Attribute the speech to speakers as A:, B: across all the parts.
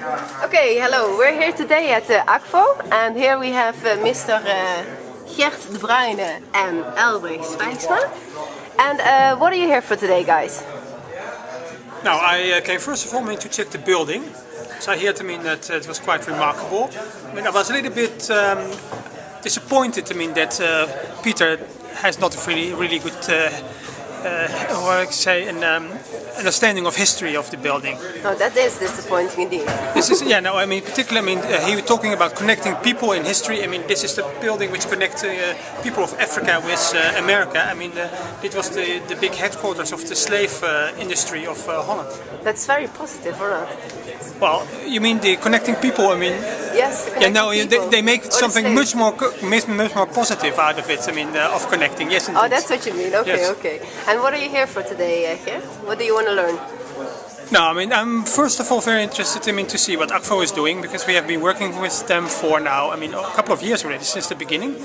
A: Okay, hello. We're here today at uh, Akvo and here we have uh, Mr. Uh, Gert de Bruyne and Elbrich Spijksma. And uh, what are you here for today, guys?
B: Now, I uh, came first of all to check the building. So I heard I mean, that uh, it was quite remarkable. I mean, I was a little bit um, disappointed I mean, that uh, Peter has not a really, really good uh, how I say, an um, understanding of history of the building.
A: Oh, that is disappointing indeed.
B: This is, yeah, no, I mean, particularly, I mean, uh, he was talking about connecting people in history. I mean, this is the building which connects uh, people of Africa with uh, America. I mean, uh, it was the, the big headquarters of the slave uh, industry of uh, Holland.
A: That's very positive, or not?
B: Well, you mean the connecting people? I mean,
A: yes. The
B: yeah, no,
A: they,
B: they, make something much more much, much more positive out of it. I mean, uh, of connecting. Yes, indeed.
A: Oh, that's what you mean. Okay, yes. okay. And what are you here for today, uh, Gert? What do you want to learn?
B: No, I mean, I'm first of all very interested I mean, to see what Akvo is doing because we have been working with them for now, I mean, a couple of years already, since the beginning.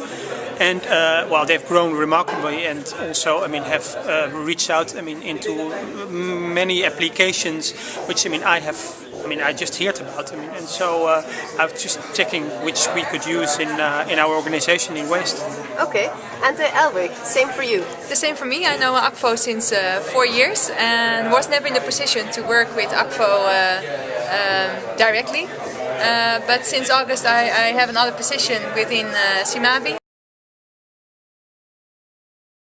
B: And, uh, well, they've grown remarkably and also, I mean, have uh, reached out, I mean, into many applications, which, I mean, I have I mean, I just heard about them, and so uh, I was just checking which we could use in uh, in our organization in West.
A: Okay, and uh, Elbrich, same for you?
C: The same for me. I know Akvo since uh, four years and was never in the position to work with Akvo uh, um, directly. Uh, but since August I, I, have another position within uh, Simavi